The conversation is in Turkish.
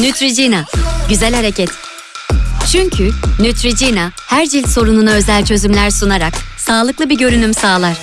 Neutrogena. Güzel hareket. Çünkü Neutrogena her cilt sorununa özel çözümler sunarak sağlıklı bir görünüm sağlar.